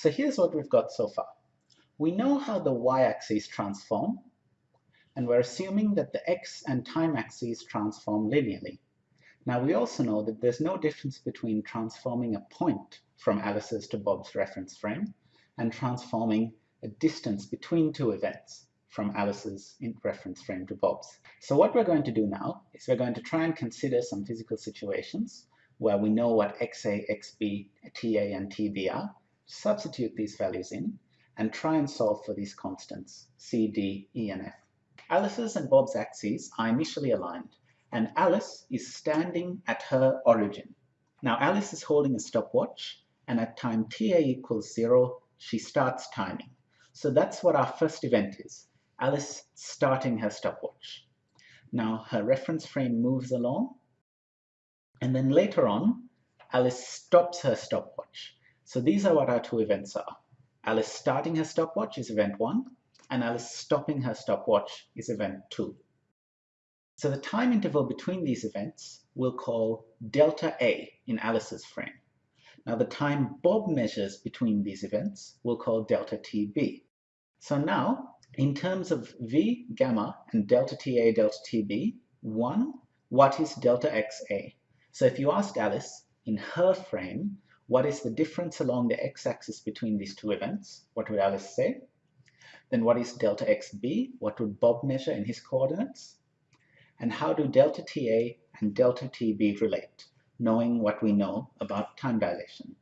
So here's what we've got so far. We know how the y-axis transform, and we're assuming that the x and time axes transform linearly. Now we also know that there's no difference between transforming a point from Alice's to Bob's reference frame and transforming a distance between two events from Alice's reference frame to Bob's. So what we're going to do now is we're going to try and consider some physical situations where we know what XA, XB, TA, and TB are, substitute these values in, and try and solve for these constants, C, D, E, and F. Alice's and Bob's axes are initially aligned, and Alice is standing at her origin. Now Alice is holding a stopwatch, and at time TA equals zero, she starts timing. So that's what our first event is, Alice starting her stopwatch. Now her reference frame moves along, and then later on, Alice stops her stopwatch. So these are what our two events are. Alice starting her stopwatch is event one, and Alice stopping her stopwatch is event 2. So the time interval between these events we'll call delta A in Alice's frame. Now the time Bob measures between these events we'll call delta TB. So now, in terms of V, gamma, and delta TA, delta TB, 1, what is delta XA? So if you asked Alice, in her frame, what is the difference along the x-axis between these two events, what would Alice say? Then what is delta xb? What would Bob measure in his coordinates? And how do delta TA and delta TB relate, knowing what we know about time dilation?